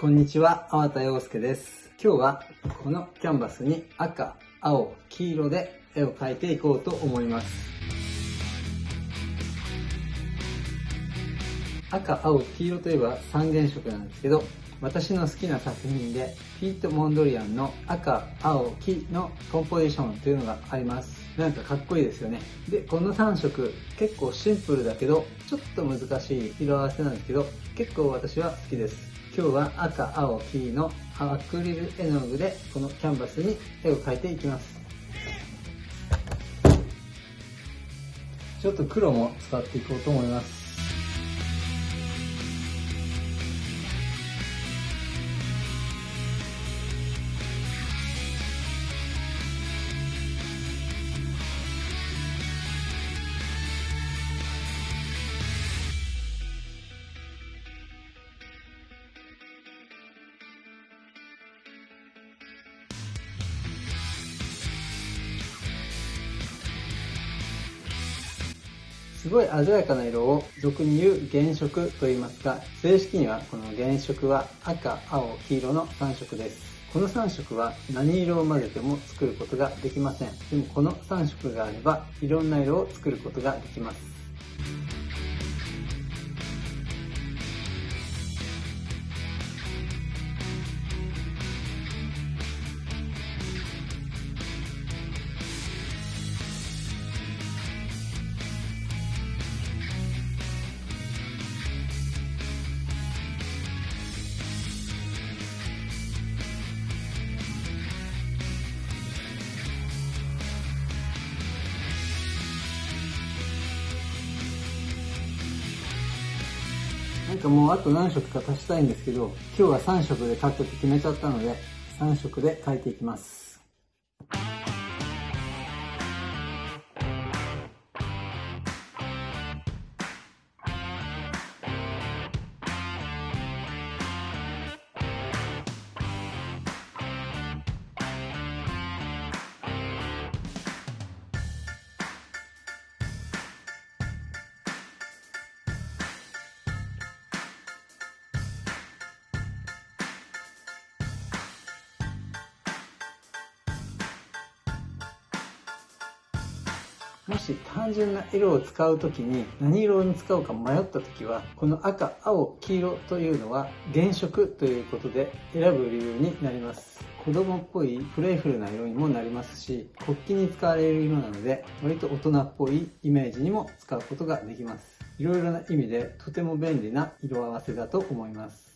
こんにちは、粟田洋介です。今日はこのキャンバスに赤、青、黄色で絵を描いていこうと思います。赤、青、黄色といえば三原色なんですけど、私の好きな作品でピート・モンドリアンの赤、青、黄のコンポジションというのがあります。なんかかっこいいですよね。で、この3色結構シンプルだけどちょっと難しい色合わせなんですけど結構私は好きです。今日は赤、青、黄のアクリル絵の具でこのキャンバスに絵を描いていきます。ちょっと黒も使っていこうと思います。すごい鮮やかな色を俗に言う原色と言いますが、正式にはこの原色は赤、青、黄色の3色です。この3色は何色を混ぜても作ることができません。でもこの3色があればいろんな色を作ることができます。なんかもうあと何色か足したいんですけど、今日は3色で描くって決めちゃったので、3色で描いていきます。もし単純な色を使う時に何色に使うか迷った時はこの赤青黄色というのは原色ということで選ぶ理由になります。子供っぽいプレイフルな色にもなりますし国旗に使われる色なので割と大人っぽいイメージにも使うことができます。いろいろな意味でとても便利な色合わせだと思います。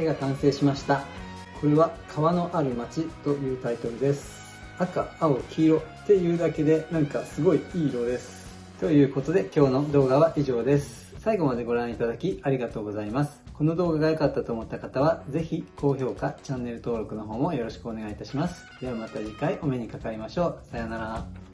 絵が完成しました。これは川のある街というタイトルです。赤青黄色っていうだけでなんかすごいいい色です。ということで今日の動画は以上です。最後までご覧いただきありがとうございます。この動画が良かったと思った方はぜひ高評価チャンネル登録の方もよろしくお願いいたします。ではまた次回お目にかかりましょう。さようなら。